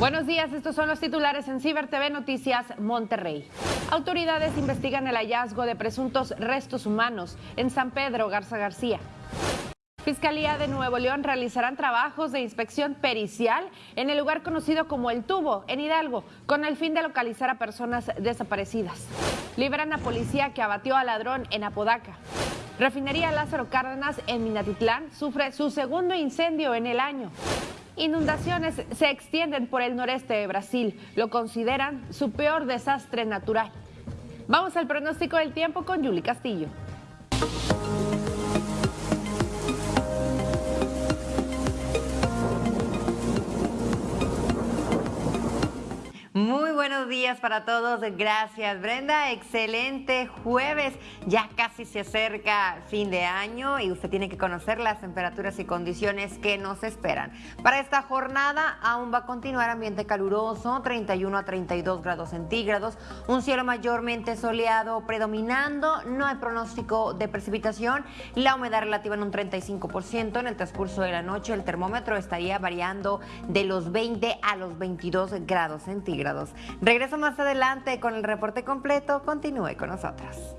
Buenos días, estos son los titulares en Ciber TV Noticias Monterrey. Autoridades investigan el hallazgo de presuntos restos humanos en San Pedro Garza García. Fiscalía de Nuevo León realizarán trabajos de inspección pericial en el lugar conocido como El Tubo, en Hidalgo, con el fin de localizar a personas desaparecidas. Liberan a policía que abatió a ladrón en Apodaca. Refinería Lázaro Cárdenas en Minatitlán sufre su segundo incendio en el año. Inundaciones se extienden por el noreste de Brasil. Lo consideran su peor desastre natural. Vamos al pronóstico del tiempo con Yuli Castillo. Muy buenos días para todos. Gracias, Brenda. Excelente jueves. Ya casi se acerca fin de año y usted tiene que conocer las temperaturas y condiciones que nos esperan. Para esta jornada aún va a continuar ambiente caluroso, 31 a 32 grados centígrados, un cielo mayormente soleado predominando, no hay pronóstico de precipitación, la humedad relativa en un 35%. En el transcurso de la noche el termómetro estaría variando de los 20 a los 22 grados centígrados. Regreso más adelante con el reporte completo. Continúe con nosotros.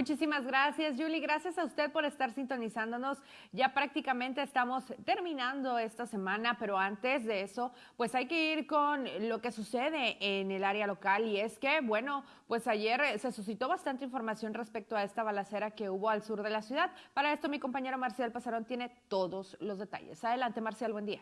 Muchísimas gracias, Julie. Gracias a usted por estar sintonizándonos. Ya prácticamente estamos terminando esta semana, pero antes de eso, pues hay que ir con lo que sucede en el área local. Y es que, bueno, pues ayer se suscitó bastante información respecto a esta balacera que hubo al sur de la ciudad. Para esto, mi compañero Marcial Pasarón tiene todos los detalles. Adelante, Marcial, buen día.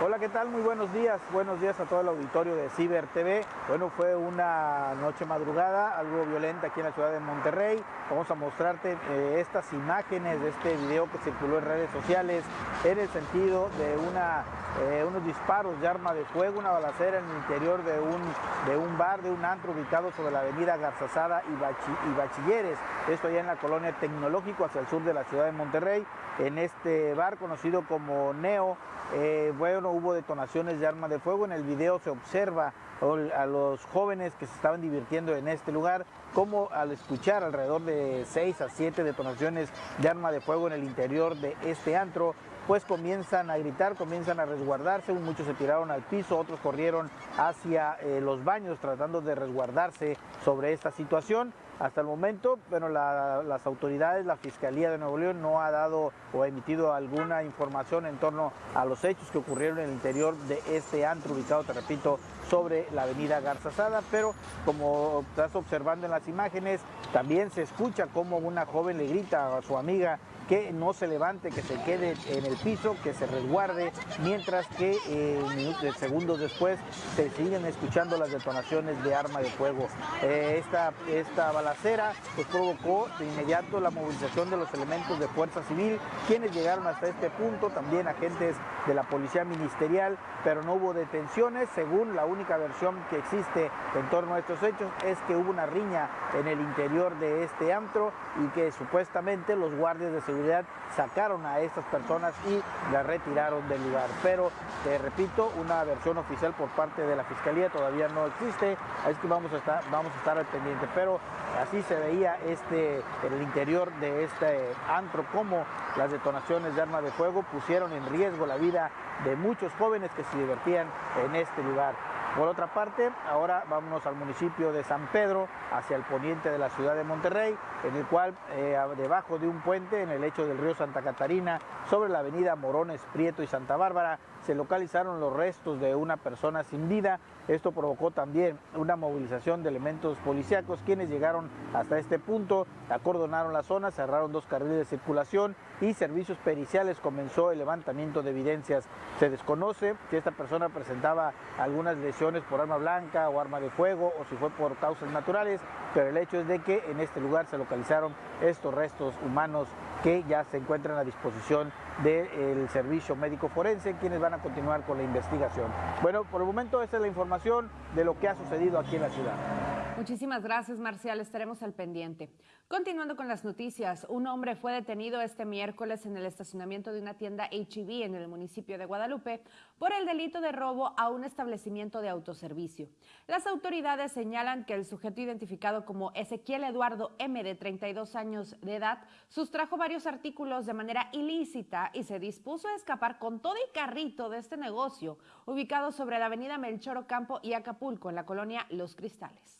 Hola, ¿qué tal? Muy buenos días. Buenos días a todo el auditorio de Ciber TV. Bueno, fue una noche madrugada, algo violenta aquí en la ciudad de Monterrey. Vamos a mostrarte eh, estas imágenes de este video que circuló en redes sociales en el sentido de una, eh, unos disparos de arma de fuego, una balacera en el interior de un, de un bar, de un antro ubicado sobre la avenida Garzazada y, Bachilleres. Esto allá en la colonia Tecnológico hacia el sur de la ciudad de Monterrey. En este bar conocido como Neo, eh, bueno, hubo detonaciones de arma de fuego. En el video se observa a los jóvenes que se estaban divirtiendo en este lugar, como al escuchar alrededor de 6 a 7 detonaciones de arma de fuego en el interior de este antro, pues comienzan a gritar, comienzan a resguardarse, muchos se tiraron al piso, otros corrieron hacia eh, los baños tratando de resguardarse sobre esta situación. Hasta el momento, bueno, las autoridades, la Fiscalía de Nuevo León no ha dado o emitido alguna información en torno a los hechos que ocurrieron en el interior de este antro ubicado, te repito, sobre la avenida Garzazada, pero como estás observando en las imágenes, también se escucha como una joven le grita a su amiga que no se levante, que se quede en el piso, que se resguarde, mientras que eh, minutos, segundos después se siguen escuchando las detonaciones de arma de fuego. Eh, esta, esta balacera pues, provocó de inmediato la movilización de los elementos de fuerza civil, quienes llegaron hasta este punto, también agentes de la policía ministerial, pero no hubo detenciones, según la única versión que existe en torno a estos hechos es que hubo una riña en el interior de este antro y que supuestamente los guardias de seguridad sacaron a estas personas y las retiraron del lugar. Pero, te repito, una versión oficial por parte de la Fiscalía todavía no existe, es que vamos a estar, vamos a estar al pendiente. Pero así se veía este, el interior de este antro, como las detonaciones de arma de fuego pusieron en riesgo la vida de muchos jóvenes que se divertían en este lugar. Por otra parte, ahora vámonos al municipio de San Pedro, hacia el poniente de la ciudad de Monterrey, en el cual, eh, debajo de un puente en el lecho del río Santa Catarina, sobre la avenida Morones, Prieto y Santa Bárbara, se localizaron los restos de una persona sin vida. Esto provocó también una movilización de elementos policíacos, quienes llegaron hasta este punto, acordonaron la zona, cerraron dos carriles de circulación y servicios periciales comenzó el levantamiento de evidencias. Se desconoce si esta persona presentaba algunas lesiones por arma blanca o arma de fuego o si fue por causas naturales, pero el hecho es de que en este lugar se localizaron estos restos humanos que ya se encuentran a disposición del servicio médico forense, quienes van a continuar con la investigación. Bueno, por el momento esta es la información de lo que ha sucedido aquí en la ciudad. Muchísimas gracias, Marcial. Estaremos al pendiente. Continuando con las noticias, un hombre fue detenido este miércoles en el estacionamiento de una tienda HEB en el municipio de Guadalupe por el delito de robo a un establecimiento de autoservicio. Las autoridades señalan que el sujeto identificado como Ezequiel Eduardo M, de 32 años de edad, sustrajo varios artículos de manera ilícita y se dispuso a escapar con todo y carrito de este negocio, ubicado sobre la avenida Melchor Ocampo y Acapulco, en la colonia Los Cristales.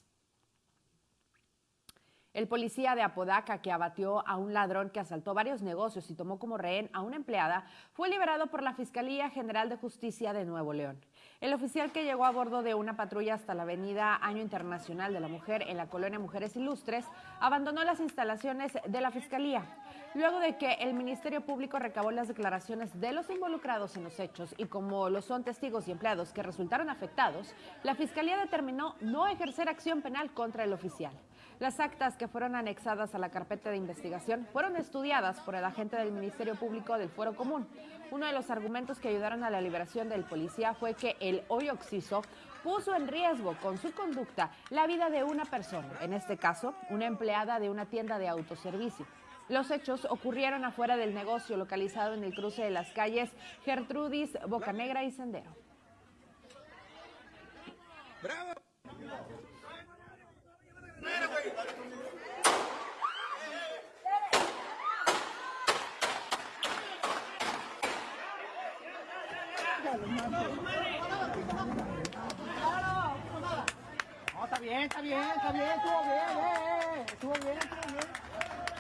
El policía de Apodaca que abatió a un ladrón que asaltó varios negocios y tomó como rehén a una empleada fue liberado por la Fiscalía General de Justicia de Nuevo León. El oficial que llegó a bordo de una patrulla hasta la avenida Año Internacional de la Mujer en la colonia Mujeres Ilustres abandonó las instalaciones de la Fiscalía. Luego de que el Ministerio Público recabó las declaraciones de los involucrados en los hechos y como lo son testigos y empleados que resultaron afectados, la Fiscalía determinó no ejercer acción penal contra el oficial. Las actas que fueron anexadas a la carpeta de investigación fueron estudiadas por el agente del Ministerio Público del Fuero Común. Uno de los argumentos que ayudaron a la liberación del policía fue que el hoy occiso puso en riesgo con su conducta la vida de una persona, en este caso, una empleada de una tienda de autoservicio. Los hechos ocurrieron afuera del negocio localizado en el cruce de las calles Gertrudis, Bocanegra y Sendero. ¡Bravo! No, está bien, está bien, está bien, estuvo bien, eh, eh, estuvo bien, estuvo bien.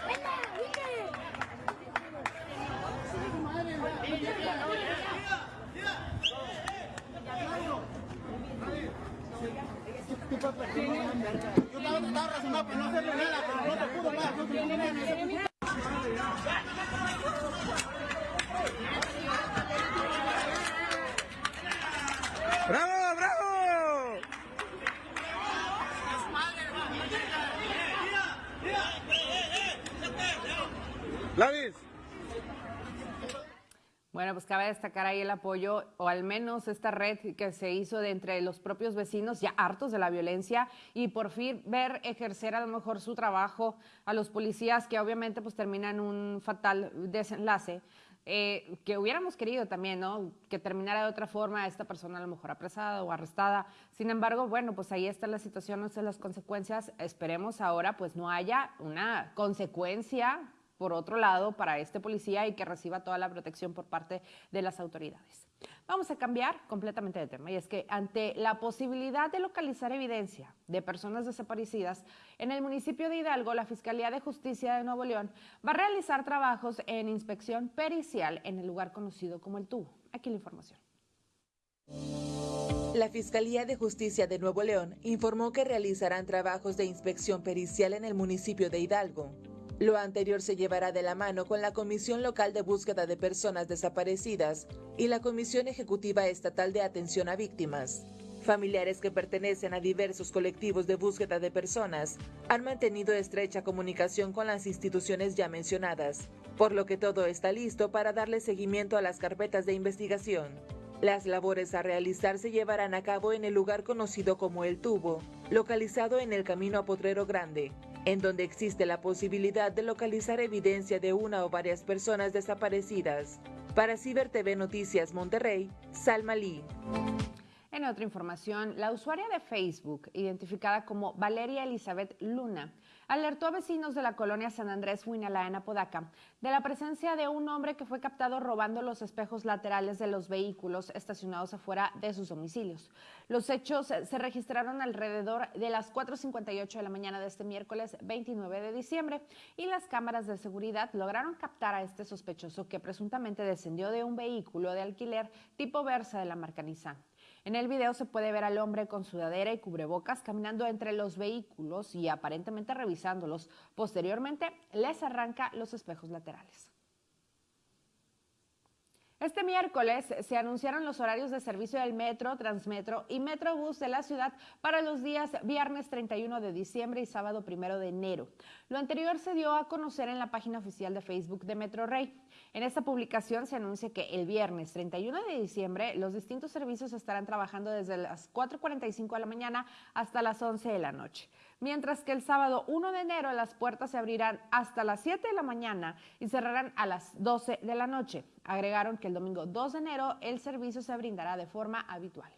¡Vente, vente! Yo estaba tratando de razonar, pero no hacerle nada, pero no te pudo más. ¡Bravo, bravo! Lavis. Bueno, pues cabe destacar ahí el apoyo, o al menos esta red que se hizo de entre los propios vecinos ya hartos de la violencia y por fin ver ejercer a lo mejor su trabajo a los policías que obviamente pues terminan un fatal desenlace. Eh, que hubiéramos querido también, ¿no? Que terminara de otra forma esta persona a lo mejor apresada o arrestada. Sin embargo, bueno, pues ahí está la situación, no sé las consecuencias. Esperemos ahora pues no haya una consecuencia por otro lado para este policía y que reciba toda la protección por parte de las autoridades. Vamos a cambiar completamente de tema y es que ante la posibilidad de localizar evidencia de personas desaparecidas en el municipio de Hidalgo, la Fiscalía de Justicia de Nuevo León va a realizar trabajos en inspección pericial en el lugar conocido como el tubo. Aquí la información. La Fiscalía de Justicia de Nuevo León informó que realizarán trabajos de inspección pericial en el municipio de Hidalgo. Lo anterior se llevará de la mano con la Comisión Local de Búsqueda de Personas Desaparecidas y la Comisión Ejecutiva Estatal de Atención a Víctimas. Familiares que pertenecen a diversos colectivos de búsqueda de personas han mantenido estrecha comunicación con las instituciones ya mencionadas, por lo que todo está listo para darle seguimiento a las carpetas de investigación. Las labores a realizar se llevarán a cabo en el lugar conocido como El Tubo, localizado en el camino a Potrero Grande, en donde existe la posibilidad de localizar evidencia de una o varias personas desaparecidas. Para Ciber TV Noticias Monterrey, Salma Lee. En otra información, la usuaria de Facebook, identificada como Valeria Elizabeth Luna, alertó a vecinos de la colonia San Andrés Huinalá en Apodaca de la presencia de un hombre que fue captado robando los espejos laterales de los vehículos estacionados afuera de sus domicilios. Los hechos se registraron alrededor de las 4.58 de la mañana de este miércoles 29 de diciembre y las cámaras de seguridad lograron captar a este sospechoso que presuntamente descendió de un vehículo de alquiler tipo Versa de la marca Nissan. En el video se puede ver al hombre con sudadera y cubrebocas caminando entre los vehículos y aparentemente revisándolos. Posteriormente les arranca los espejos laterales. Este miércoles se anunciaron los horarios de servicio del Metro, Transmetro y Metrobús de la ciudad para los días viernes 31 de diciembre y sábado 1 de enero. Lo anterior se dio a conocer en la página oficial de Facebook de Metro Rey. En esta publicación se anuncia que el viernes 31 de diciembre los distintos servicios estarán trabajando desde las 4.45 de la mañana hasta las 11 de la noche, mientras que el sábado 1 de enero las puertas se abrirán hasta las 7 de la mañana y cerrarán a las 12 de la noche. Agregaron que el domingo 2 de enero el servicio se brindará de forma habitual.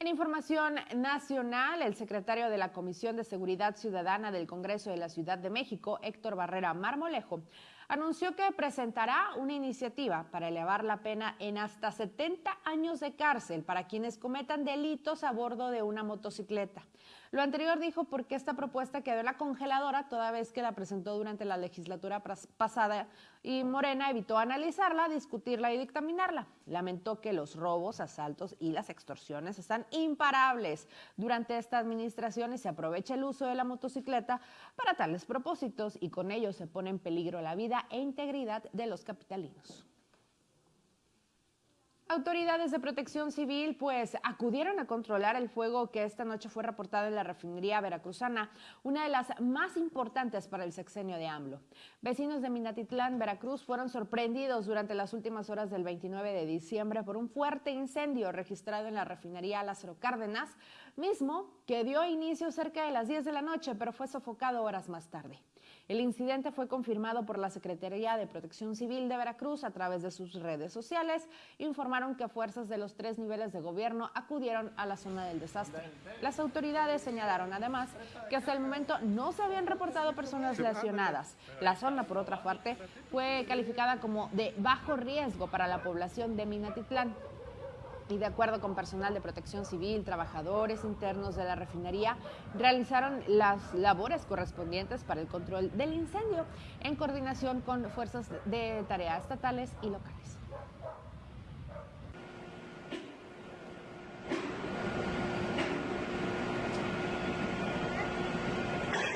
En información nacional, el secretario de la Comisión de Seguridad Ciudadana del Congreso de la Ciudad de México, Héctor Barrera Marmolejo, anunció que presentará una iniciativa para elevar la pena en hasta 70 años de cárcel para quienes cometan delitos a bordo de una motocicleta. Lo anterior dijo porque esta propuesta quedó en la congeladora toda vez que la presentó durante la legislatura pasada y Morena evitó analizarla, discutirla y dictaminarla. Lamentó que los robos, asaltos y las extorsiones están imparables durante esta administración y se aprovecha el uso de la motocicleta para tales propósitos y con ello se pone en peligro la vida e integridad de los capitalinos. Autoridades de protección civil pues acudieron a controlar el fuego que esta noche fue reportado en la refinería veracruzana, una de las más importantes para el sexenio de AMLO. Vecinos de Minatitlán, Veracruz, fueron sorprendidos durante las últimas horas del 29 de diciembre por un fuerte incendio registrado en la refinería Lázaro Cárdenas, mismo que dio inicio cerca de las 10 de la noche, pero fue sofocado horas más tarde. El incidente fue confirmado por la Secretaría de Protección Civil de Veracruz a través de sus redes sociales. Informaron que fuerzas de los tres niveles de gobierno acudieron a la zona del desastre. Las autoridades señalaron además que hasta el momento no se habían reportado personas lesionadas. La zona, por otra parte, fue calificada como de bajo riesgo para la población de Minatitlán y de acuerdo con personal de protección civil, trabajadores internos de la refinería realizaron las labores correspondientes para el control del incendio en coordinación con fuerzas de tarea estatales y locales.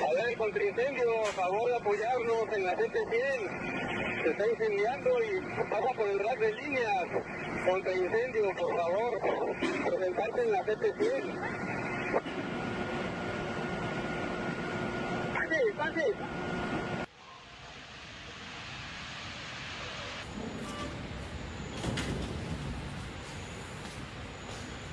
A ver, contra incendio, a favor de apoyarnos en la CT100. Se está incendiando y pasa por el rack de líneas contra incendio, por favor, presentarse en la CT100. Pase, pase.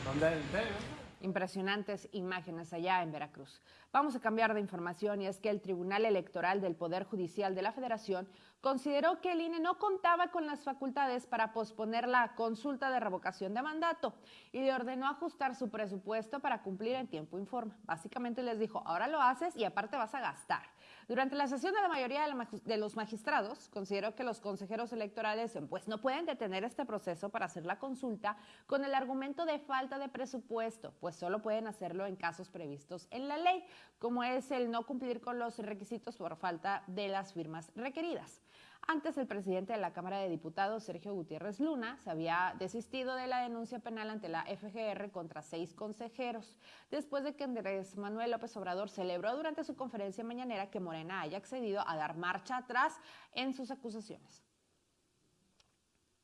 ¿Dónde es el Impresionantes imágenes allá en Veracruz. Vamos a cambiar de información y es que el Tribunal Electoral del Poder Judicial de la Federación consideró que el INE no contaba con las facultades para posponer la consulta de revocación de mandato y le ordenó ajustar su presupuesto para cumplir en tiempo informe. Básicamente les dijo, ahora lo haces y aparte vas a gastar. Durante la sesión de la mayoría de los magistrados consideró que los consejeros electorales pues, no pueden detener este proceso para hacer la consulta con el argumento de falta de presupuesto, pues solo pueden hacerlo en casos previstos en la ley, como es el no cumplir con los requisitos por falta de las firmas requeridas. Antes, el presidente de la Cámara de Diputados, Sergio Gutiérrez Luna, se había desistido de la denuncia penal ante la FGR contra seis consejeros, después de que Andrés Manuel López Obrador celebró durante su conferencia mañanera que Morena haya accedido a dar marcha atrás en sus acusaciones.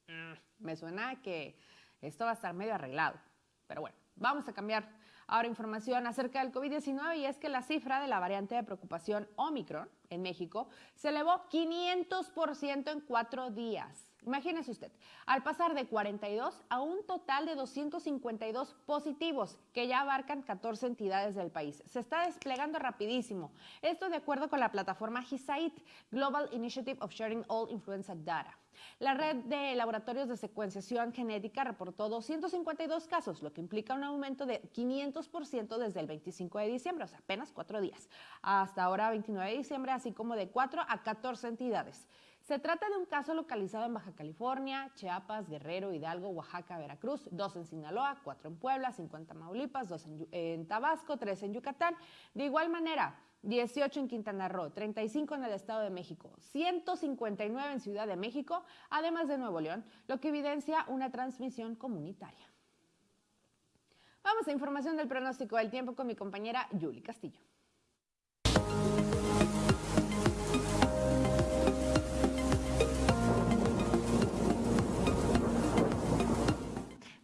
Mm, me suena que esto va a estar medio arreglado, pero bueno, vamos a cambiar Ahora información acerca del COVID-19 y es que la cifra de la variante de preocupación Omicron en México se elevó 500% en cuatro días. Imagínese usted, al pasar de 42 a un total de 252 positivos, que ya abarcan 14 entidades del país. Se está desplegando rapidísimo. Esto de acuerdo con la plataforma GISAID, Global Initiative of Sharing All Influenza Data. La red de laboratorios de secuenciación genética reportó 252 casos, lo que implica un aumento de 500% desde el 25 de diciembre, o sea, apenas cuatro días. Hasta ahora, 29 de diciembre, así como de 4 a 14 entidades. Se trata de un caso localizado en Baja California, Chiapas, Guerrero, Hidalgo, Oaxaca, Veracruz, dos en Sinaloa, cuatro en Puebla, 50 en Tamaulipas, dos en, en Tabasco, tres en Yucatán. De igual manera, 18 en Quintana Roo, 35 en el Estado de México, 159 en Ciudad de México, además de Nuevo León, lo que evidencia una transmisión comunitaria. Vamos a información del pronóstico del tiempo con mi compañera Yuli Castillo.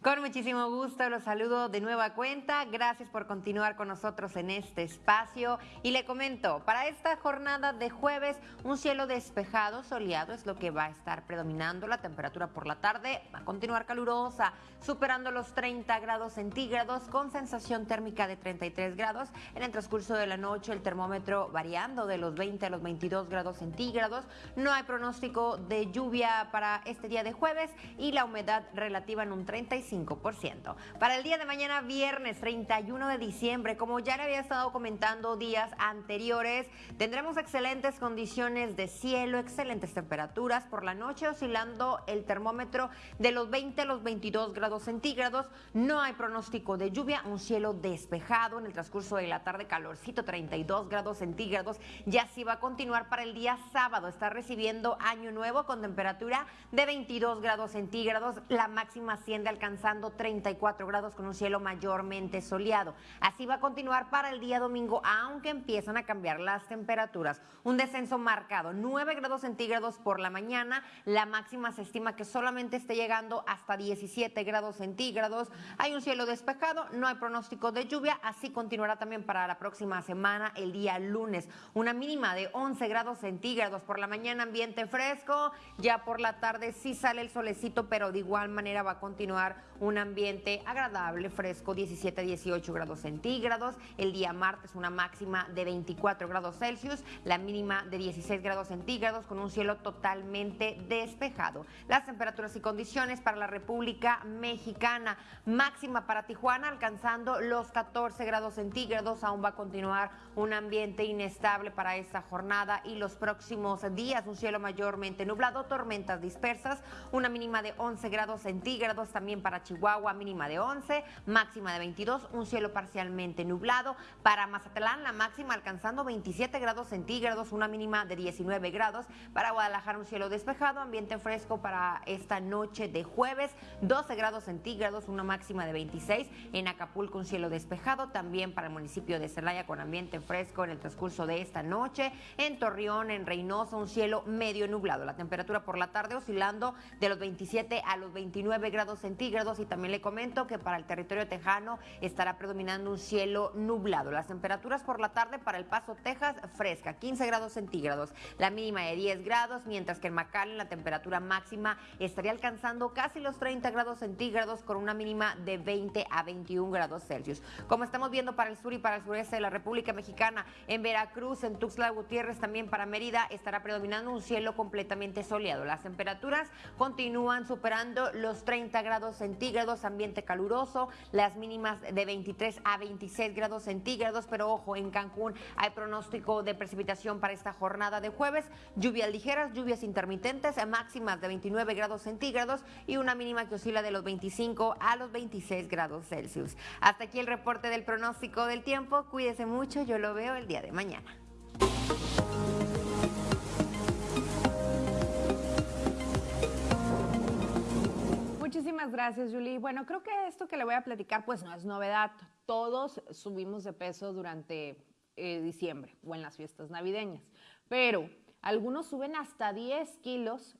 Con muchísimo gusto los saludo de nueva cuenta. Gracias por continuar con nosotros en este espacio. Y le comento, para esta jornada de jueves, un cielo despejado, soleado es lo que va a estar predominando. La temperatura por la tarde va a continuar calurosa, superando los 30 grados centígrados con sensación térmica de 33 grados. En el transcurso de la noche, el termómetro variando de los 20 a los 22 grados centígrados. No hay pronóstico de lluvia para este día de jueves y la humedad relativa en un 35 para el día de mañana, viernes 31 de diciembre, como ya le había estado comentando días anteriores, tendremos excelentes condiciones de cielo, excelentes temperaturas. Por la noche oscilando el termómetro de los 20 a los 22 grados centígrados. No hay pronóstico de lluvia, un cielo despejado en el transcurso de la tarde, calorcito 32 grados centígrados. Ya sí va a continuar para el día sábado. Está recibiendo año nuevo con temperatura de 22 grados centígrados. La máxima asciende alcanzar alcanzando 34 grados con un cielo mayormente soleado. Así va a continuar para el día domingo, aunque empiezan a cambiar las temperaturas. Un descenso marcado, 9 grados centígrados por la mañana. La máxima se estima que solamente esté llegando hasta 17 grados centígrados. Hay un cielo despejado, no hay pronóstico de lluvia. Así continuará también para la próxima semana, el día lunes. Una mínima de 11 grados centígrados por la mañana, ambiente fresco. Ya por la tarde sí sale el solecito, pero de igual manera va a continuar un ambiente agradable, fresco, 17 18 grados centígrados. El día martes una máxima de 24 grados Celsius, la mínima de 16 grados centígrados con un cielo totalmente despejado. Las temperaturas y condiciones para la República Mexicana, máxima para Tijuana alcanzando los 14 grados centígrados, aún va a continuar un ambiente inestable para esta jornada y los próximos días, un cielo mayormente nublado, tormentas dispersas, una mínima de 11 grados centígrados también para Chihuahua mínima de 11, máxima de 22, un cielo parcialmente nublado. Para Mazatlán la máxima alcanzando 27 grados centígrados, una mínima de 19 grados. Para Guadalajara un cielo despejado, ambiente fresco para esta noche de jueves, 12 grados centígrados, una máxima de 26. En Acapulco un cielo despejado, también para el municipio de Celaya con ambiente fresco en el transcurso de esta noche. En Torreón, en Reynosa, un cielo medio nublado. La temperatura por la tarde oscilando de los 27 a los 29 grados centígrados y también le comento que para el territorio tejano estará predominando un cielo nublado. Las temperaturas por la tarde para El Paso, Texas, fresca, 15 grados centígrados, la mínima de 10 grados, mientras que en McAllen la temperatura máxima estaría alcanzando casi los 30 grados centígrados con una mínima de 20 a 21 grados Celsius. Como estamos viendo para el sur y para el sureste de la República Mexicana, en Veracruz, en Tuxtla Gutiérrez, también para Mérida, estará predominando un cielo completamente soleado. Las temperaturas continúan superando los 30 grados centígrados centígrados, ambiente caluroso, las mínimas de 23 a 26 grados centígrados, pero ojo, en Cancún hay pronóstico de precipitación para esta jornada de jueves, lluvias ligeras, lluvias intermitentes, máximas de 29 grados centígrados y una mínima que oscila de los 25 a los 26 grados Celsius. Hasta aquí el reporte del pronóstico del tiempo, cuídese mucho, yo lo veo el día de mañana. Muchísimas gracias, Julie. Bueno, creo que esto que le voy a platicar, pues no es novedad. Todos subimos de peso durante eh, diciembre o en las fiestas navideñas, pero algunos suben hasta 10 kilos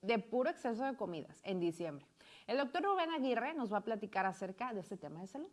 de puro exceso de comidas en diciembre. El doctor Rubén Aguirre nos va a platicar acerca de este tema de salud.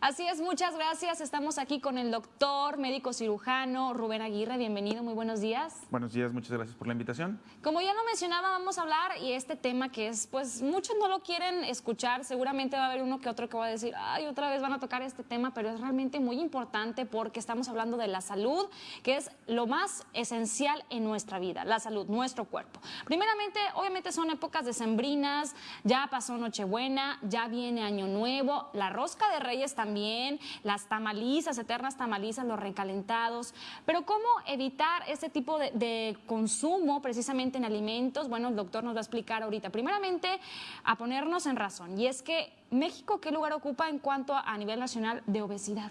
Así es, muchas gracias. Estamos aquí con el doctor médico cirujano Rubén Aguirre. Bienvenido, muy buenos días. Buenos días, muchas gracias por la invitación. Como ya lo mencionaba, vamos a hablar y este tema que es, pues muchos no lo quieren escuchar. Seguramente va a haber uno que otro que va a decir, ay, otra vez van a tocar este tema, pero es realmente muy importante porque estamos hablando de la salud, que es lo más esencial en nuestra vida, la salud, nuestro cuerpo. Primeramente, obviamente son épocas decembrinas, ya pasó Nochebuena, ya viene Año Nuevo, la rosca de Reyes también, las tamalizas, eternas tamalizas, los recalentados. Pero ¿cómo evitar ese tipo de, consumo precisamente en alimentos? Bueno, el doctor nos va a explicar ahorita. Primeramente, a ponernos en razón. Y es que México, ¿qué lugar ocupa en cuanto a, nivel nacional de obesidad?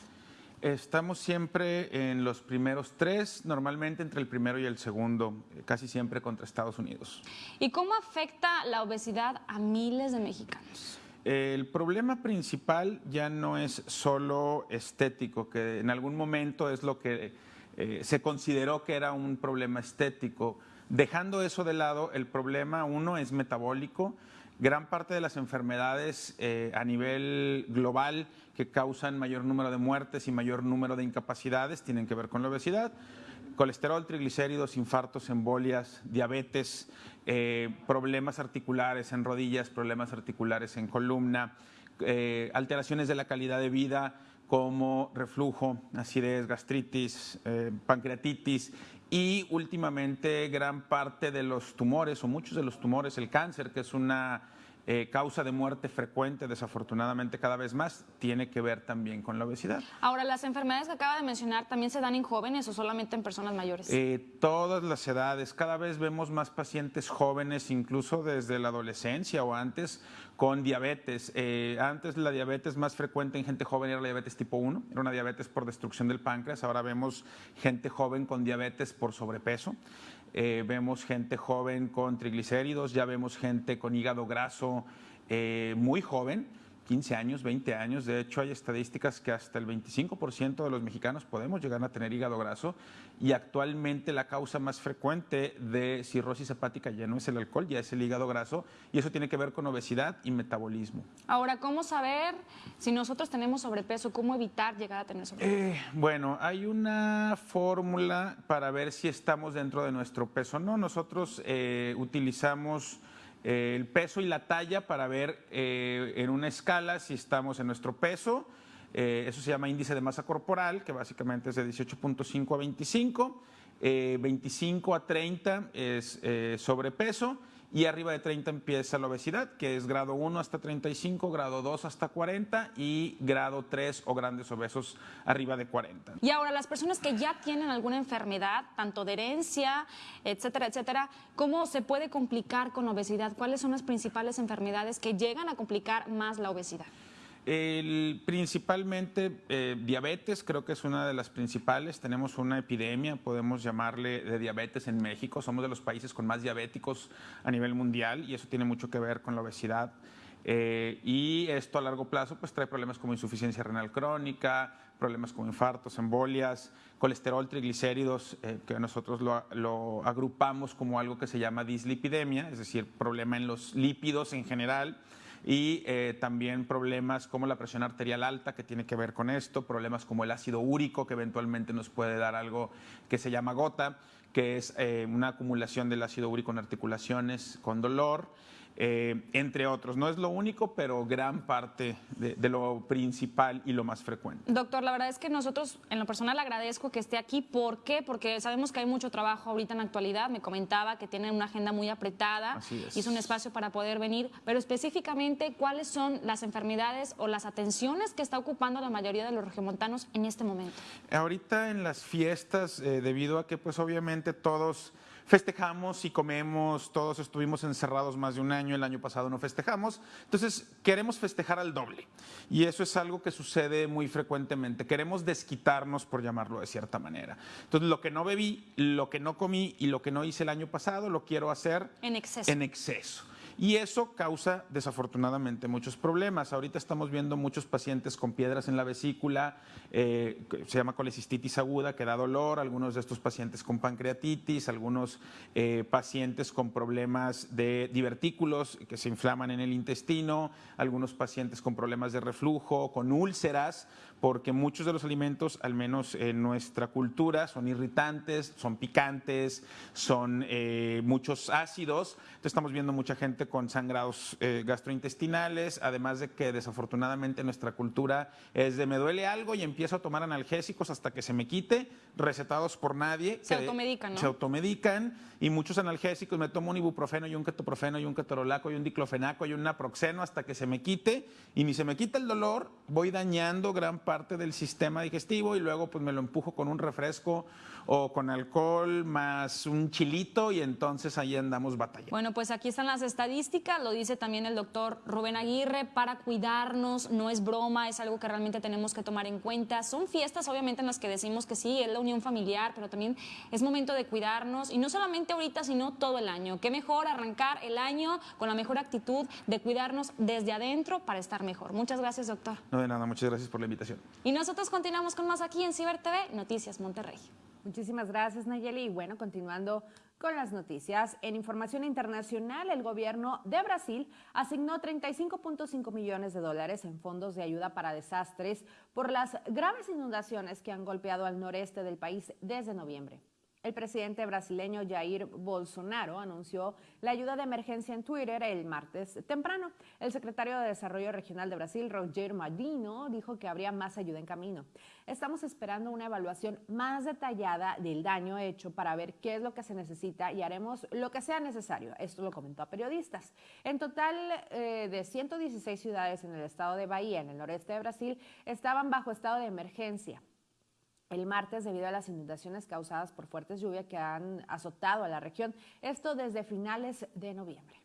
Estamos siempre en los primeros tres, normalmente entre el primero y el segundo, casi siempre contra Estados Unidos. ¿Y cómo afecta la obesidad a miles de mexicanos? El problema principal ya no es solo estético, que en algún momento es lo que eh, se consideró que era un problema estético. Dejando eso de lado, el problema uno es metabólico, gran parte de las enfermedades eh, a nivel global que causan mayor número de muertes y mayor número de incapacidades tienen que ver con la obesidad. Colesterol, triglicéridos, infartos, embolias, diabetes, eh, problemas articulares en rodillas, problemas articulares en columna, eh, alteraciones de la calidad de vida como reflujo, acidez, gastritis, pancreatitis y últimamente gran parte de los tumores o muchos de los tumores, el cáncer, que es una eh, causa de muerte frecuente, desafortunadamente cada vez más, tiene que ver también con la obesidad. Ahora, ¿las enfermedades que acaba de mencionar también se dan en jóvenes o solamente en personas mayores? Eh, todas las edades, cada vez vemos más pacientes jóvenes, incluso desde la adolescencia o antes, con diabetes. Eh, antes la diabetes más frecuente en gente joven era la diabetes tipo 1, era una diabetes por destrucción del páncreas. Ahora vemos gente joven con diabetes por sobrepeso. Eh, vemos gente joven con triglicéridos, ya vemos gente con hígado graso eh, muy joven 15 años, 20 años. De hecho, hay estadísticas que hasta el 25% de los mexicanos podemos llegar a tener hígado graso y actualmente la causa más frecuente de cirrosis hepática ya no es el alcohol, ya es el hígado graso y eso tiene que ver con obesidad y metabolismo. Ahora, ¿cómo saber si nosotros tenemos sobrepeso? ¿Cómo evitar llegar a tener sobrepeso? Eh, bueno, hay una fórmula para ver si estamos dentro de nuestro peso. No, nosotros eh, utilizamos eh, el peso y la talla para ver eh, en una escala si estamos en nuestro peso. Eh, eso se llama índice de masa corporal, que básicamente es de 18.5 a 25. 25 a 30 es sobrepeso y arriba de 30 empieza la obesidad, que es grado 1 hasta 35, grado 2 hasta 40 y grado 3 o grandes obesos arriba de 40. Y ahora, las personas que ya tienen alguna enfermedad, tanto de herencia, etcétera, etcétera, ¿cómo se puede complicar con obesidad? ¿Cuáles son las principales enfermedades que llegan a complicar más la obesidad? El, principalmente eh, diabetes, creo que es una de las principales. Tenemos una epidemia, podemos llamarle, de diabetes en México. Somos de los países con más diabéticos a nivel mundial y eso tiene mucho que ver con la obesidad. Eh, y esto a largo plazo pues trae problemas como insuficiencia renal crónica, problemas como infartos, embolias, colesterol, triglicéridos, eh, que nosotros lo, lo, agrupamos como algo que se llama dislipidemia, es decir, problema en los lípidos en general y eh, también problemas como la presión arterial alta, que tiene que ver con esto, problemas como el ácido úrico, que eventualmente nos puede dar algo que se llama gota, que es eh, una acumulación del ácido úrico en articulaciones con dolor. Eh, entre otros. No es lo único, pero gran parte de, lo principal y lo más frecuente. Doctor, la verdad es que nosotros en lo personal agradezco que esté aquí. ¿Por qué? Porque sabemos que hay mucho trabajo ahorita en la actualidad. Me comentaba que tiene una agenda muy apretada y es un espacio para poder venir. Pero específicamente, ¿cuáles son las enfermedades o las atenciones que está ocupando la mayoría de los regiomontanos en este momento? Ahorita en las fiestas, eh, debido a que pues obviamente todos festejamos y comemos, todos estuvimos encerrados más de un año, el año pasado no festejamos, entonces queremos festejar al doble y eso es algo que sucede muy frecuentemente, queremos desquitarnos por llamarlo de cierta manera. Entonces lo que no bebí, lo que no comí y lo que no hice el año pasado lo quiero hacer en exceso. En exceso. Y eso causa desafortunadamente muchos problemas. Ahorita estamos viendo muchos pacientes con piedras en la vesícula, eh, se llama colecistitis aguda, que da dolor, algunos de estos pacientes con pancreatitis, algunos eh, pacientes con problemas de divertículos que se inflaman en el intestino, algunos pacientes con problemas de reflujo, con úlceras, porque muchos de los alimentos, al menos en nuestra cultura, son irritantes, son picantes, son eh, muchos ácidos. Entonces estamos viendo mucha gente con sangrados eh, gastrointestinales, además de que desafortunadamente nuestra cultura es de me duele algo y empiezo a tomar analgésicos hasta que se me quite, recetados por nadie. Se automedican, ¿no? Se automedican y muchos analgésicos, me tomo un ibuprofeno y un ketoprofeno y un ketorolaco y un diclofenaco y un naproxeno hasta que se me quite y ni se me quita el dolor, voy dañando gran parte parte del sistema digestivo y luego pues me lo empujo con un refresco o con alcohol más un chilito y entonces ahí andamos batallando. Bueno, pues aquí están las estadísticas, lo dice también el doctor Rubén Aguirre, para cuidarnos, no es broma, es algo que realmente tenemos que tomar en cuenta. Son fiestas obviamente en las que decimos que sí, es la unión familiar, pero también es momento de cuidarnos y no solamente ahorita, sino todo el año. Qué mejor arrancar el año con la mejor actitud de cuidarnos desde adentro para estar mejor. Muchas gracias, doctor. No de nada, muchas gracias por la invitación. Y nosotros continuamos con más aquí en Ciber TV, Noticias Monterrey. Muchísimas gracias, Nayeli. Y bueno, continuando con las noticias, en información internacional, el gobierno de Brasil asignó 35.5 millones de dólares en fondos de ayuda para desastres por las graves inundaciones que han golpeado al noreste del país desde noviembre. El presidente brasileño Jair Bolsonaro anunció la ayuda de emergencia en Twitter el martes temprano. El secretario de Desarrollo Regional de Brasil, Roger Madino, dijo que habría más ayuda en camino. Estamos esperando una evaluación más detallada del daño hecho para ver qué es lo que se necesita y haremos lo que sea necesario. Esto lo comentó a periodistas. En total, eh, de 116 ciudades en el estado de Bahía, en el noreste de Brasil, estaban bajo estado de emergencia el martes debido a las inundaciones causadas por fuertes lluvias que han azotado a la región, esto desde finales de noviembre.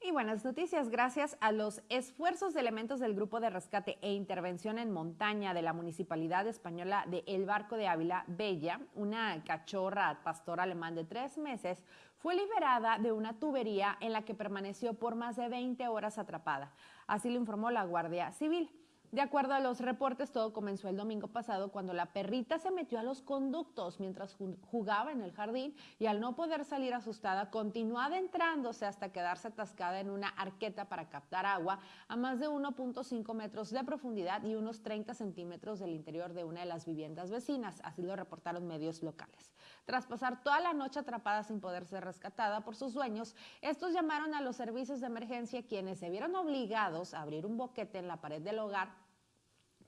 Y buenas noticias, gracias a los esfuerzos de elementos del Grupo de Rescate e Intervención en Montaña de la Municipalidad Española de El Barco de Ávila, Bella, una cachorra pastor alemán de tres meses, fue liberada de una tubería en la que permaneció por más de 20 horas atrapada. Así lo informó la Guardia Civil. De acuerdo a los reportes, todo comenzó el domingo pasado cuando la perrita se metió a los conductos mientras jugaba en el jardín y al no poder salir asustada continuó adentrándose hasta quedarse atascada en una arqueta para captar agua a más de 1.5 metros de profundidad y unos 30 centímetros del interior de una de las viviendas vecinas, así lo reportaron medios locales. Tras pasar toda la noche atrapada sin poder ser rescatada por sus dueños, estos llamaron a los servicios de emergencia quienes se vieron obligados a abrir un boquete en la pared del hogar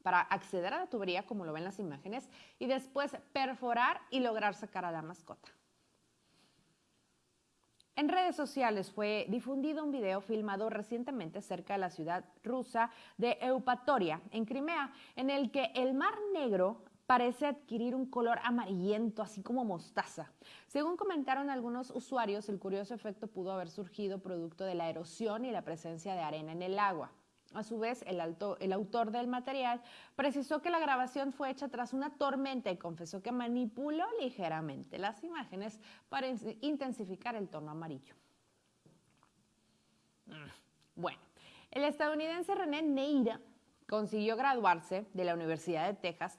para acceder a la tubería, como lo ven las imágenes, y después perforar y lograr sacar a la mascota. En redes sociales fue difundido un video filmado recientemente cerca de la ciudad rusa de Eupatoria, en Crimea, en el que el Mar Negro parece adquirir un color amarillento, así como mostaza. Según comentaron algunos usuarios, el curioso efecto pudo haber surgido producto de la erosión y la presencia de arena en el agua. A su vez, el, autor del material precisó que la grabación fue hecha tras una tormenta y confesó que manipuló ligeramente las imágenes para intensificar el tono amarillo. Mm, bueno, el estadounidense René Neira consiguió graduarse de la Universidad de Texas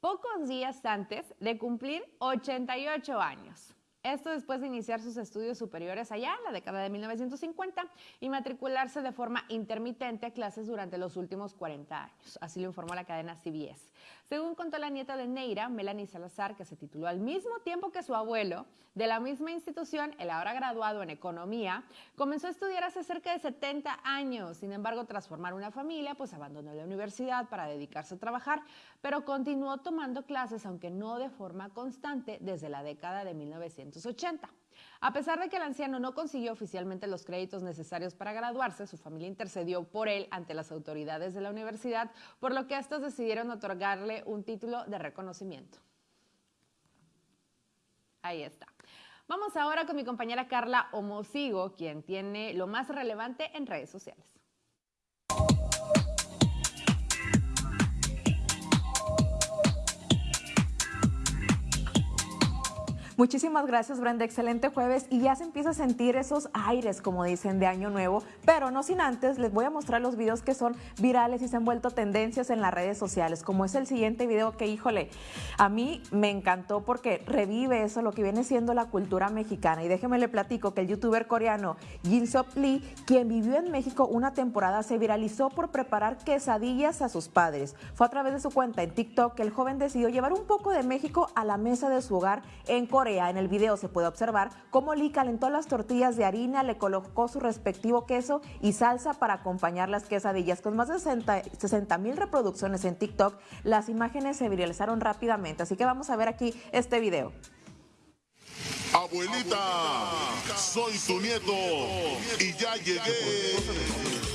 pocos días antes de cumplir 88 años. Esto después de iniciar sus estudios superiores allá en la década de 1950 y matricularse de forma intermitente a clases durante los últimos 40 años. Así lo informó la cadena CBS. Según contó la nieta de Neira, Melanie Salazar, que se tituló al mismo tiempo que su abuelo, de la misma institución, el ahora graduado en economía, comenzó a estudiar hace cerca de 70 años. Sin embargo, tras formar una familia, pues abandonó la universidad para dedicarse a trabajar, pero continuó tomando clases, aunque no de forma constante, desde la década de 1980. A pesar de que el anciano no consiguió oficialmente los créditos necesarios para graduarse, su familia intercedió por él ante las autoridades de la universidad, por lo que estos decidieron otorgarle un título de reconocimiento. Ahí está. Vamos ahora con mi compañera Carla Homosigo, quien tiene lo más relevante en redes sociales. Muchísimas gracias, Brenda. Excelente jueves. Y ya se empieza a sentir esos aires, como dicen, de Año Nuevo. Pero no sin antes, les voy a mostrar los videos que son virales y se han vuelto tendencias en las redes sociales, como es el siguiente video que, híjole, a mí me encantó porque revive eso, lo que viene siendo la cultura mexicana. Y déjeme le platico que el youtuber coreano Jin Sop Lee, quien vivió en México una temporada, se viralizó por preparar quesadillas a sus padres. Fue a través de su cuenta en TikTok que el joven decidió llevar un poco de México a la mesa de su hogar en Corea en el video se puede observar cómo Lee calentó las tortillas de harina, le colocó su respectivo queso y salsa para acompañar las quesadillas. Con más de 60 mil reproducciones en TikTok, las imágenes se viralizaron rápidamente. Así que vamos a ver aquí este video. Abuelita, soy tu nieto y ya llegué.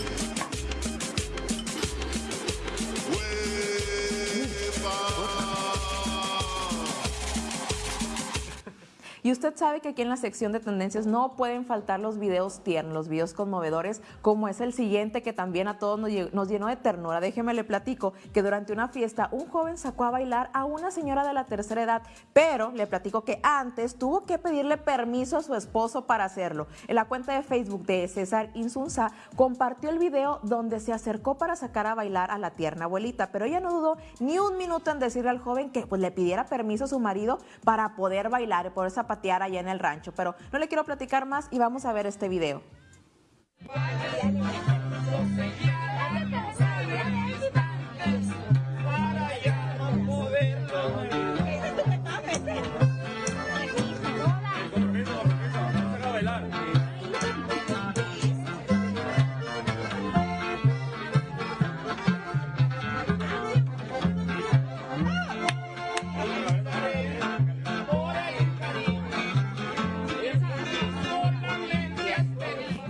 Y usted sabe que aquí en la sección de tendencias no pueden faltar los videos tiernos, los videos conmovedores, como es el siguiente que también a todos nos llenó de ternura. Déjeme le platico que durante una fiesta un joven sacó a bailar a una señora de la tercera edad, pero le platico que antes tuvo que pedirle permiso a su esposo para hacerlo. En la cuenta de Facebook de César Insunza compartió el video donde se acercó para sacar a bailar a la tierna abuelita, pero ella no dudó ni un minuto en decirle al joven que pues, le pidiera permiso a su marido para poder bailar y poder zapatear allá en el rancho. Pero no le quiero platicar más y vamos a ver este video.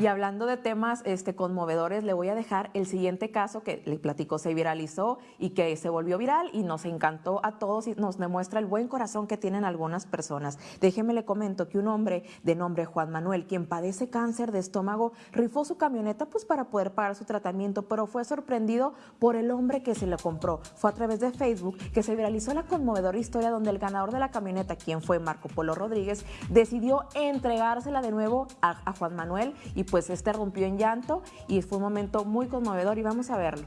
Y hablando de temas este, conmovedores, le voy a dejar el siguiente caso que le platicó, se viralizó y que se volvió viral y nos encantó a todos y nos demuestra el buen corazón que tienen algunas personas. Déjeme le comento que un hombre de nombre Juan Manuel, quien padece cáncer de estómago, rifó su camioneta pues para poder pagar su tratamiento, pero fue sorprendido por el hombre que se lo compró. Fue a través de Facebook que se viralizó la conmovedora historia donde el ganador de la camioneta, quien fue Marco Polo Rodríguez, decidió entregársela de nuevo a, a Juan Manuel y pues este rompió en llanto y fue un momento muy conmovedor y vamos a verlo.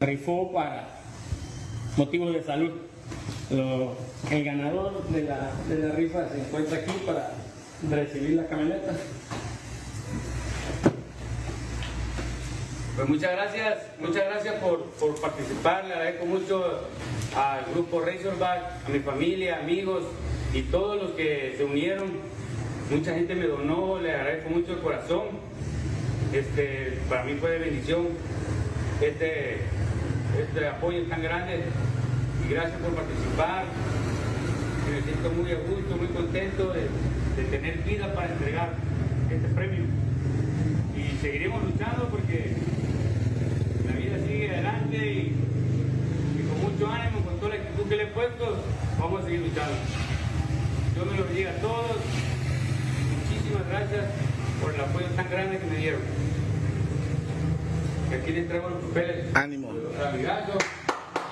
Rifó para motivos de salud. el ganador de la, de la rifa se encuentra aquí para recibir la camioneta. Pues muchas gracias, muchas gracias por, por, participar, le agradezco mucho al grupo Razorback, a mi familia, amigos y todos los que se unieron Mucha gente me donó, le agradezco mucho el corazón. Este, para mí fue de bendición este, este apoyo tan grande y gracias por participar. Me siento muy a gusto, muy contento de, tener vida para entregar este premio. Y seguiremos luchando porque la vida sigue adelante y, con mucho ánimo, con toda la actitud que le he puesto, vamos a seguir luchando. Yo me lo diga a todos muchísimas gracias por el apoyo tan grande que me dieron. Aquí les traigo los papeles. Ánimo.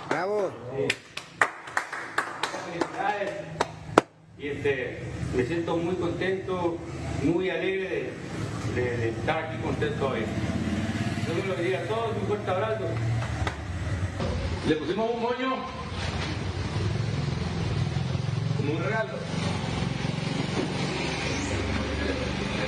Bravo. Felicidades. Y este, me siento muy contento, muy alegre de, estar aquí contento hoy. Yo me lo diría a todos, un fuerte abrazo. Le pusimos un moño como un regalo.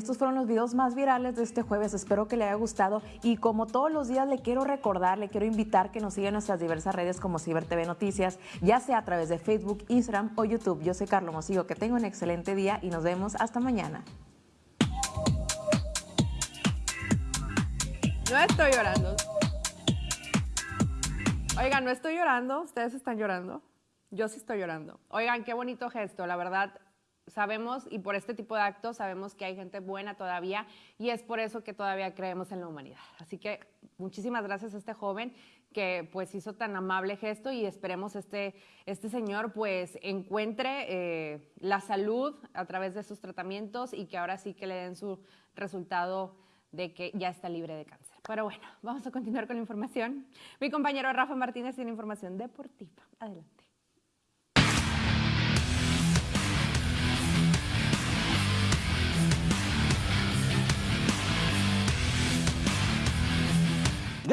estos fueron los videos más virales de este jueves. Espero que le haya gustado. Y como todos los días, le quiero recordar, le quiero invitar que nos siga en nuestras diversas redes como Ciber TV Noticias, ya sea a través de Facebook, Instagram o YouTube. Yo soy Carlos Mosigo. Que tenga un excelente día y nos vemos hasta mañana. No estoy llorando. Oigan, no estoy llorando. Ustedes están llorando. Yo sí estoy llorando. Oigan, qué bonito gesto. La verdad, sabemos y por este tipo de actos sabemos que hay gente buena todavía y es por eso que todavía creemos en la humanidad. Así que muchísimas gracias a este joven que pues hizo tan amable gesto y esperemos este, este señor pues encuentre eh, la salud a través de sus tratamientos y que ahora sí que le den su resultado de que ya está libre de cáncer. Pero bueno, vamos a continuar con la información. Mi compañero Rafa Martínez tiene información deportiva. Adelante.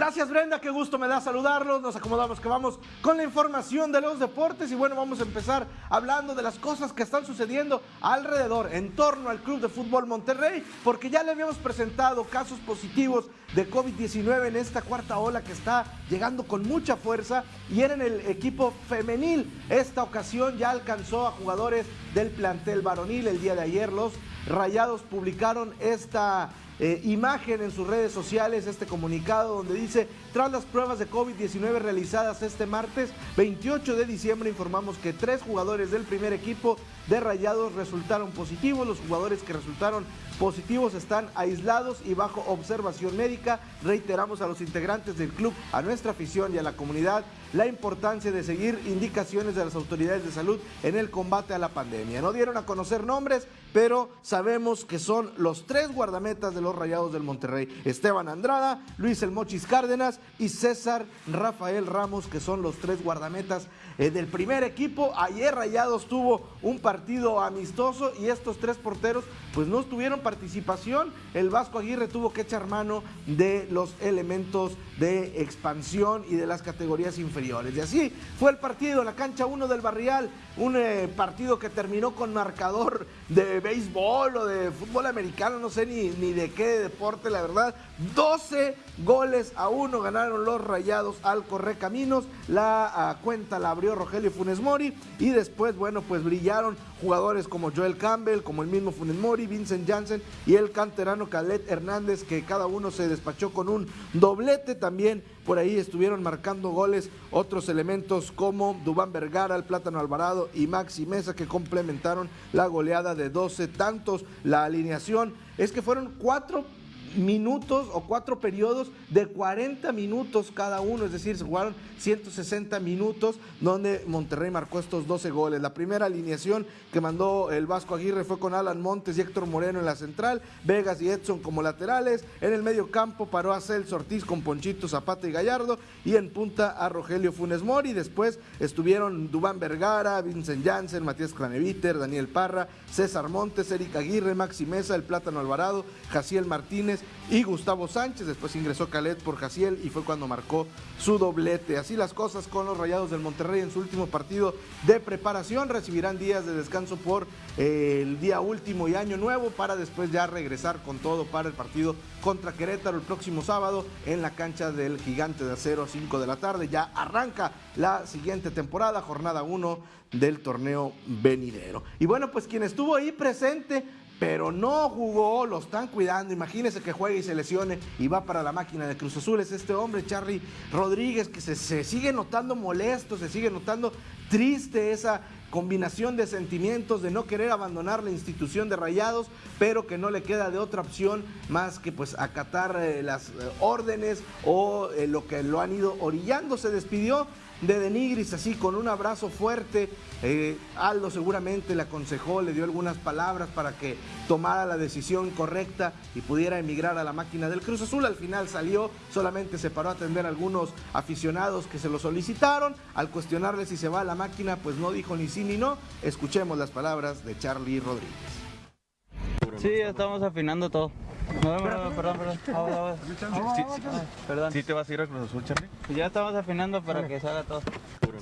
Gracias Brenda, qué gusto me da saludarlos. Nos acomodamos que vamos con la información de los deportes y bueno, vamos a empezar hablando de las cosas que están sucediendo alrededor, en torno al Club de Fútbol Monterrey, porque ya le habíamos presentado casos positivos de COVID-19 en esta cuarta ola que está llegando con mucha fuerza y era en el equipo femenil. Esta ocasión ya alcanzó a jugadores del plantel varonil el día de ayer. Los Rayados publicaron esta eh, imagen en sus redes sociales, este comunicado donde dice, tras las pruebas de COVID-19 realizadas este martes 28 de diciembre, informamos que tres jugadores del primer equipo de Rayados resultaron positivos. Los jugadores que resultaron positivos están aislados y bajo observación médica. Reiteramos a los integrantes del club, a nuestra afición y a la comunidad la importancia de seguir indicaciones de las autoridades de salud en el combate a la pandemia. No dieron a conocer nombres, pero sabemos que son los tres guardametas de los Rayados del Monterrey. Esteban Andrada, Luis El Mochis Cárdenas y César Rafael Ramos, que son los tres guardametas eh, del primer equipo. Ayer Rayados tuvo un partido amistoso y estos tres porteros pues no tuvieron participación. El Vasco Aguirre tuvo que echar mano de los elementos de expansión y de las categorías inferiores. Y así fue el partido, la cancha 1 del Barrial, un eh, partido que terminó con marcador de béisbol o de fútbol americano, no sé ni, ni de qué deporte, la verdad. 12 goles a 1 ganaron los Rayados al Correcaminos. La ah, cuenta la abrió Rogelio Funes Mori y después, bueno, pues brillaron jugadores como Joel Campbell, como el mismo Funes Mori, Vincent Janssen y el canterano Calet Hernández, que cada uno se despachó con un doblete. También por ahí estuvieron marcando goles otros elementos como Dubán Vergara, el Plátano Alvarado y Maxi Mesa, que complementaron la goleada de 12 tantos. La alineación es que fueron cuatro minutos o cuatro periodos de 40 minutos cada uno, es decir, se jugaron 160 minutos donde Monterrey marcó estos 12 goles. La primera alineación que mandó el Vasco Aguirre fue con Alan Montes y Héctor Moreno en la central, Vegas y Edson como laterales, en el medio campo paró a Celso Ortiz con Ponchito Zapata y Gallardo. Y en punta a Rogelio Funes Mori, después estuvieron Dubán Vergara, Vincent Janssen, Matías Craneviter, Daniel Parra, César Montes, Eric Aguirre, Maxi Mesa, el Plátano Alvarado, Jaciel Martínez y Gustavo Sánchez. Después ingresó Calet por Jaciel y fue cuando marcó su doblete. Así las cosas con los Rayados del Monterrey en su último partido de preparación. Recibirán días de descanso por eh, el día último y año nuevo para después ya regresar con todo para el partido contra Querétaro el próximo sábado en la cancha del Gigante de Acero a 5 de la tarde. Ya arranca la siguiente temporada, jornada 1 del torneo venidero. Y bueno, pues quien estuvo ahí presente pero no jugó, lo están cuidando. Imagínense que juegue y se lesione y va para la máquina de Cruz Azul. Es este hombre, Charlie Rodríguez, que se, se sigue notando molesto, se sigue notando triste esa combinación de sentimientos de no querer abandonar la institución de Rayados, pero que no le queda de otra opción más que pues acatar eh, las eh, órdenes o eh, lo que lo han ido orillando. Se despidió de Denigris así con un abrazo fuerte. Eh, Aldo seguramente le aconsejó, le dio algunas palabras para que tomara la decisión correcta y pudiera emigrar a la máquina del Cruz Azul. Al final salió, solamente se paró a atender a algunos aficionados que se lo solicitaron. Al cuestionarle si se va a la máquina, pues no dijo ni sí ni no. Escuchemos las palabras de Charlie Rodríguez. Sí, estamos afinando todo. No, perdón, perdón, perdón. Perdón. ¿Sí te vas a ir a Cruz Azul, Charlie? Ya estamos afinando para que salga todo.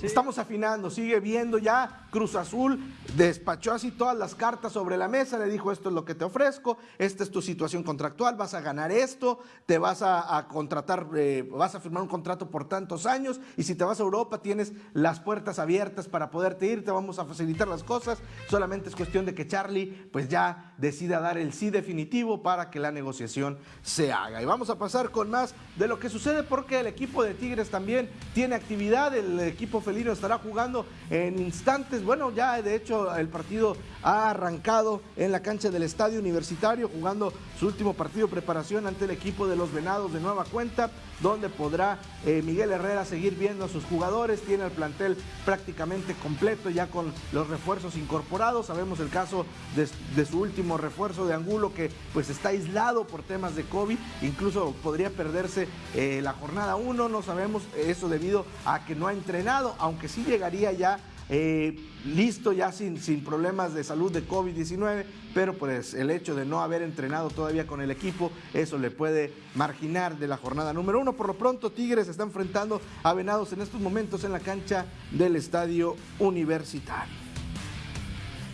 Estamos afinando, sigue viendo ya Cruz Azul, despachó así todas las cartas sobre la mesa, le dijo esto es lo que te ofrezco, esta es tu situación contractual, vas a ganar esto, te vas a, contratar, eh, vas a firmar un contrato por tantos años y si te vas a Europa tienes las puertas abiertas para poderte ir, te vamos a facilitar las cosas, solamente es cuestión de que Charlie pues ya decida dar el sí definitivo para que la negociación se haga. Y vamos a pasar con más de lo que sucede porque el equipo de Tigres también tiene actividad, el equipo Felino estará jugando en instantes. Bueno, ya de hecho el partido ha arrancado en la cancha del Estadio Universitario, jugando su último partido de preparación ante el equipo de los Venados de Nueva Cuenta, donde podrá eh, Miguel Herrera seguir viendo a sus jugadores. Tiene el plantel prácticamente completo ya con los refuerzos incorporados. Sabemos el caso de, su último refuerzo de Angulo que pues está aislado por temas de COVID. Incluso podría perderse eh, la jornada 1. No sabemos eso debido a que no ha entrenado aunque sí llegaría ya eh, listo, ya sin, sin problemas de salud de COVID-19, pero pues el hecho de no haber entrenado todavía con el equipo, eso le puede marginar de la jornada número uno. Por lo pronto, Tigres está enfrentando a Venados en estos momentos en la cancha del Estadio Universitario.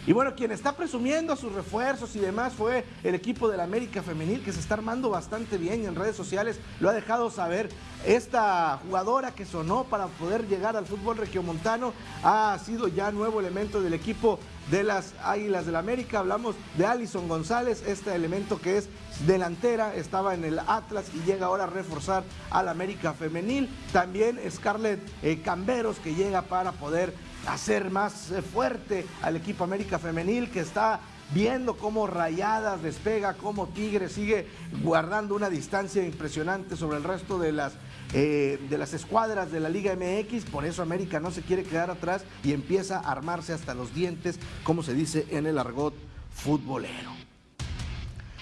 Y bueno, quien está presumiendo sus refuerzos y demás fue el equipo del América Femenil, que se está armando bastante bien en redes sociales lo ha dejado saber. Esta jugadora que sonó para poder llegar al fútbol regiomontano ha sido ya nuevo elemento del equipo de las Águilas del América. Hablamos de Alison González, este elemento que es delantera, estaba en el Atlas y llega ahora a reforzar al América femenil. También Scarlett eh, Camberos que llega para poder hacer más eh, fuerte al equipo América femenil que está viendo cómo Rayadas despega, cómo Tigre sigue guardando una distancia impresionante sobre el resto de las, eh, de las escuadras de la Liga MX. Por eso América no se quiere quedar atrás y empieza a armarse hasta los dientes, como se dice en el argot futbolero.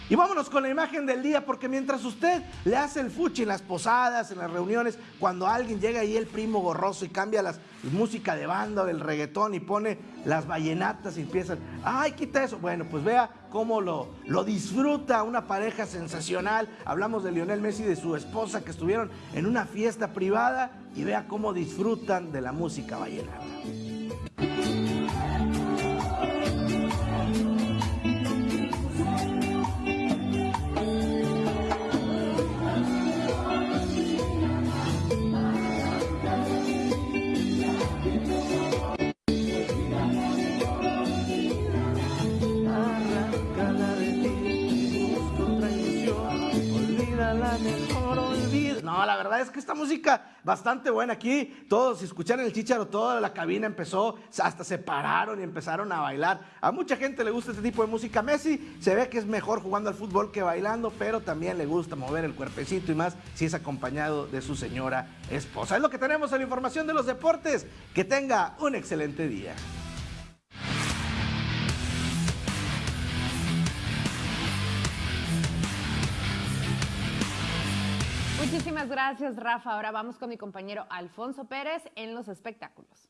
Y vámonos con la imagen del día, porque mientras usted le hace el fuchi en las posadas, en las reuniones, cuando alguien llega ahí el primo gorroso y cambia la música de banda, el reggaetón y pone las vallenatas y empiezan, ay, quita eso. Bueno, pues vea cómo lo, lo disfruta una pareja sensacional. Hablamos de Lionel Messi y de su esposa que estuvieron en una fiesta privada y vea cómo disfrutan de la música vallenata. Es que esta música bastante buena aquí. Todos, escucharon el chicharo, toda la cabina empezó, hasta se pararon y empezaron a bailar. A mucha gente le gusta este tipo de música. Messi se ve que es mejor jugando al fútbol que bailando, pero también le gusta mover el cuerpecito y más si es acompañado de su señora esposa. Es lo que tenemos en la información de los deportes. Que tenga un excelente día. Muchísimas gracias, Rafa. Ahora vamos con mi compañero Alfonso Pérez en los espectáculos.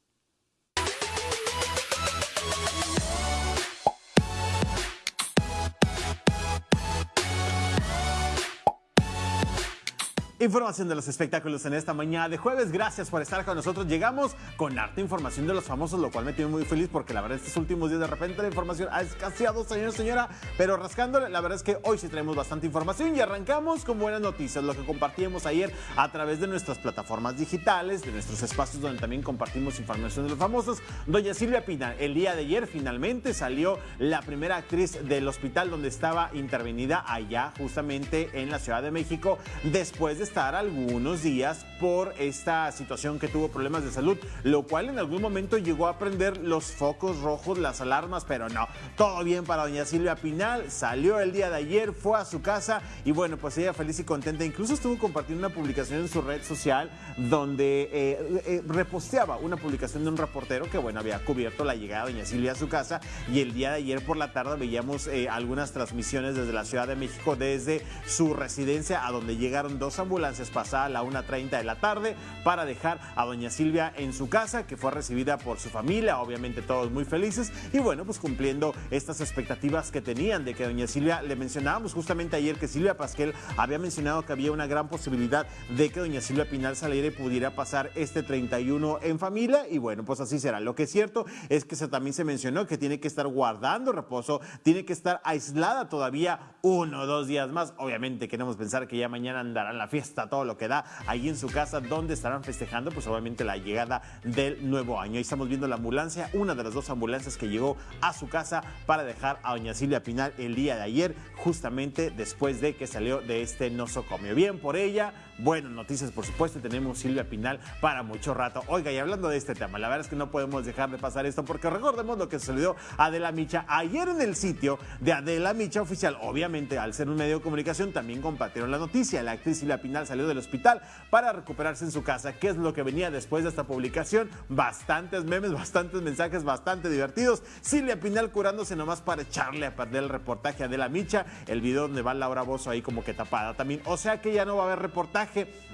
Información de los espectáculos en esta mañana de jueves. Gracias por estar con nosotros. Llegamos con harta información de los famosos, lo cual me tiene muy feliz porque la verdad estos últimos días de repente la información ha escaseado, señor, señora. Pero rascándole, la verdad es que hoy sí traemos bastante información y arrancamos con buenas noticias. Lo que compartíamos ayer a través de nuestras plataformas digitales, de nuestros espacios donde también compartimos información de los famosos. Doña Silvia Pina, el día de ayer finalmente salió la primera actriz del hospital donde estaba intervenida allá justamente en la Ciudad de México después de estar algunos días por esta situación que tuvo problemas de salud, lo cual en algún momento llegó a prender los focos rojos, las alarmas, pero no, todo bien para doña Silvia Pinal, salió el día de ayer, fue a su casa y bueno, pues ella feliz y contenta, incluso estuvo compartiendo una publicación en su red social donde eh, eh, reposteaba una publicación de un reportero que bueno, había cubierto la llegada de doña Silvia a su casa y el día de ayer por la tarde veíamos eh, algunas transmisiones desde la Ciudad de México, desde su residencia a donde llegaron dos ambulancias pasada a la 1.30 de la tarde para dejar a doña Silvia en su casa, que fue recibida por su familia, obviamente todos muy felices, y bueno, pues cumpliendo estas expectativas que tenían de que doña Silvia, le mencionábamos justamente ayer que Silvia Pasquel había mencionado que había una gran posibilidad de que doña Silvia Pinal saliera pudiera pasar este 31 en familia, y bueno, pues así será. Lo que es cierto es que se, también se mencionó que tiene que estar guardando reposo, tiene que estar aislada todavía uno o dos días más. Obviamente queremos pensar que ya mañana andará en la fiesta todo lo que da ahí en su casa donde estarán festejando pues obviamente la llegada del nuevo año. Ahí estamos viendo la ambulancia, una de las dos ambulancias que llegó a su casa para dejar a doña Silvia Pinal el día de ayer, justamente después de que salió de este nosocomio. Bien por ella, buenas noticias por supuesto, tenemos Silvia Pinal para mucho rato. Oiga, y hablando de este tema, la verdad es que no podemos dejar de pasar esto porque recordemos lo que sucedió a Adela Micha ayer en el sitio de Adela Micha oficial. Obviamente, al ser un medio de comunicación, también compartieron la noticia. La actriz Silvia Pinal salió del hospital para recuperarse en su casa. ¿Qué es lo que venía después de esta publicación? Bastantes memes, bastantes mensajes, bastante divertidos. Silvia Pinal curándose nomás para echarle a perder el reportaje a Adela Micha. El video donde va Laura Bozo ahí como que tapada también. O sea que ya no va a haber reportaje.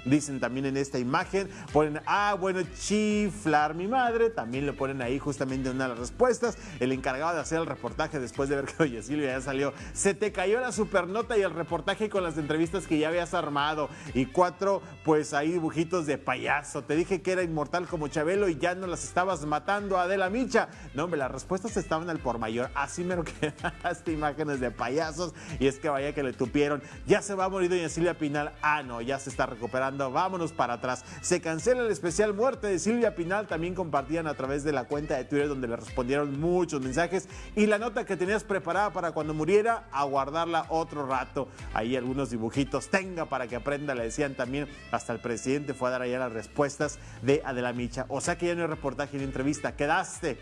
Dicen también en esta imagen. Ponen, ah, bueno, chiflar mi madre. También le ponen ahí justamente una de las respuestas. El encargado de hacer el reportaje después de ver que oye Silvia ya salió. Se te cayó la supernota y el reportaje con las entrevistas que ya habías armado. Y cuatro, pues ahí dibujitos de payaso. Te dije que era inmortal como Chabelo y ya no las estabas matando, Adela Micha. No, hombre, las respuestas estaban al por mayor. Así me lo quedaste imágenes de payasos. Y es que vaya que le tupieron. Ya se va a morir doña Silvia Pinal. Ah, no, ya se está recuperando. Vámonos para atrás. Se cancela el especial muerte de Silvia Pinal. También compartían a través de la cuenta de Twitter donde le respondieron muchos mensajes. Y la nota que tenías preparada para cuando muriera, a guardarla otro rato. Ahí algunos dibujitos. Tenga para que aprenda, le decían también. Hasta el presidente fue a dar allá las respuestas de Adela Micha. O sea que ya no hay reportaje ni entrevista. Quedaste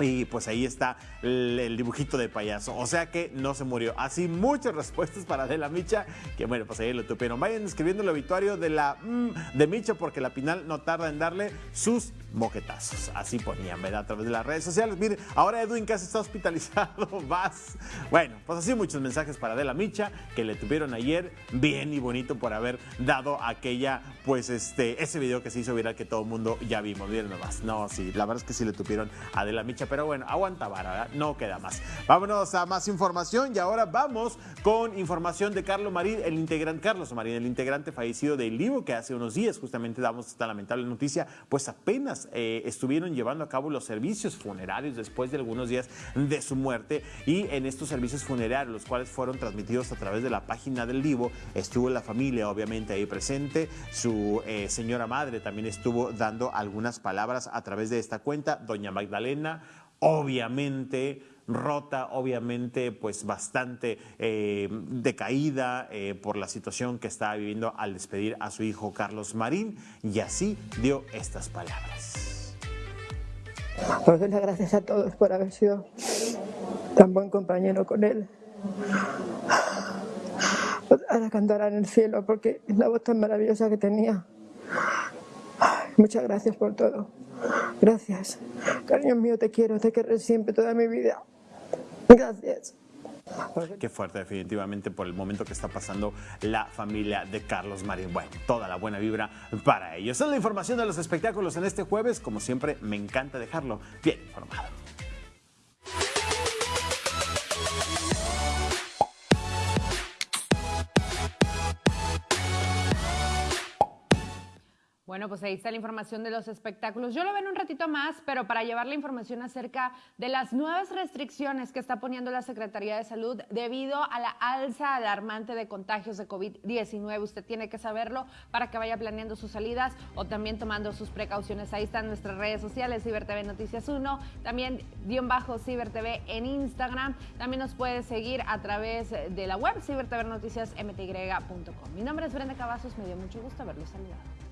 y pues ahí está el, dibujito de payaso. O sea que no se murió. Así muchas respuestas para Adela Micha. Que bueno, pues ahí lo tupieron. Vayan escribiendo el obituario de la mm, de Micha porque la Pinal no tarda en darle sus moquetazos. Así ponían, ¿verdad? A través de las redes sociales. Miren, ahora Edwin casi está hospitalizado. Vas. Bueno, pues así muchos mensajes para Adela Micha que le tuvieron ayer. Bien y bonito por haber dado aquella, pues este, ese video que se hizo viral que todo el mundo ya vimos. Miren nomás. No, sí, la verdad es que sí le tuvieron a Adela Micha. Pero bueno, aguanta vara, no queda más. Vámonos a más información y ahora vamos con información de Carlos Marín, el integrante, Carlos Marín, el integrante fallecido del Livo, que hace unos días justamente damos esta lamentable noticia, pues apenas eh, estuvieron llevando a cabo los servicios funerarios después de algunos días de su muerte. Y en estos servicios funerarios, los cuales fueron transmitidos a través de la página del Livo, estuvo la familia obviamente ahí presente, su eh, señora madre también estuvo dando algunas palabras a través de esta cuenta, doña Magdalena, obviamente rota, obviamente pues bastante eh, decaída por la situación que estaba viviendo al despedir a su hijo Carlos Marín y así dio estas palabras. Por las gracias a todos por haber sido tan buen compañero con él. Ahora cantará en el cielo porque es la voz tan maravillosa que tenía. Muchas gracias por todo. Gracias. Cariño mío, te quiero, te querré siempre toda mi vida. Gracias. Qué fuerte, definitivamente, por el momento que está pasando la familia de Carlos Marín. Bueno, toda la buena vibra para ellos. Esa es la información de los espectáculos en este jueves. Como siempre, me encanta dejarlo bien informado. Bueno, pues ahí está la información de los espectáculos. Yo lo veo en un ratito más, pero para llevar la información acerca de las nuevas restricciones que está poniendo la Secretaría de Salud debido a la alza alarmante de contagios de COVID-19. Usted tiene que saberlo para que vaya planeando sus salidas o también tomando sus precauciones. Ahí están nuestras redes sociales, CiberTV Noticias 1, también guion bajo CiberTV en Instagram. También nos puede seguir a través de la web cibertvnoticiasmty.com. Mi nombre es Brenda Cavazos, me dio mucho gusto haberlo saludado.